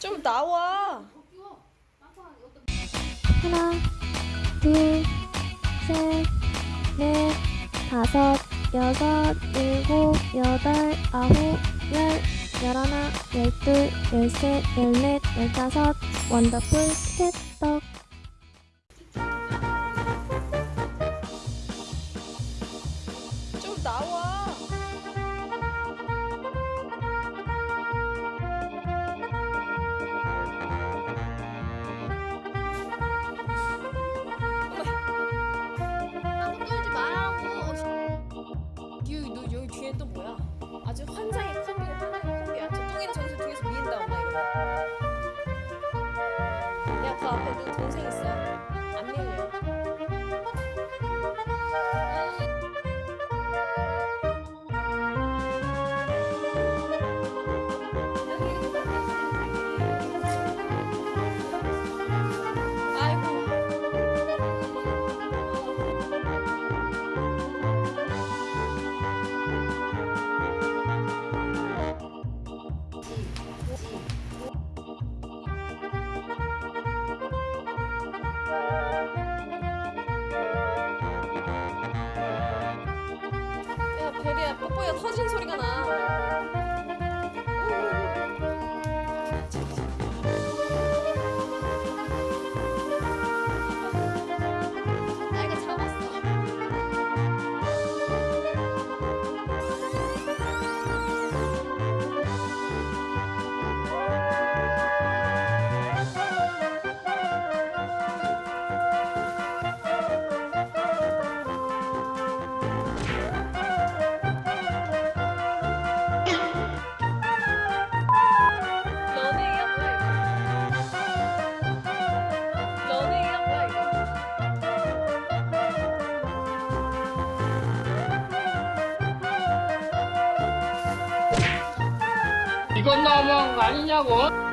좀 나와. 하나, 둘, 셋, 넷, 다섯, 여섯, 일곱, 여덟, 아홉, 열, 열하나, 열둘, 열셋, 열넷, 열다섯, 원더풀 캣떡. 뒤에 또 뭐야? 아주 환상의 콤비가 환상의 콤비야. 저 뚱이는 저기서 뒤에서 미인다 엄마 이거. 야, 그 앞에 너 동생 있어. 안 밀려. 야, 베리야, 뽀뽀야 터진 소리가 나. 이건 거 아니냐고?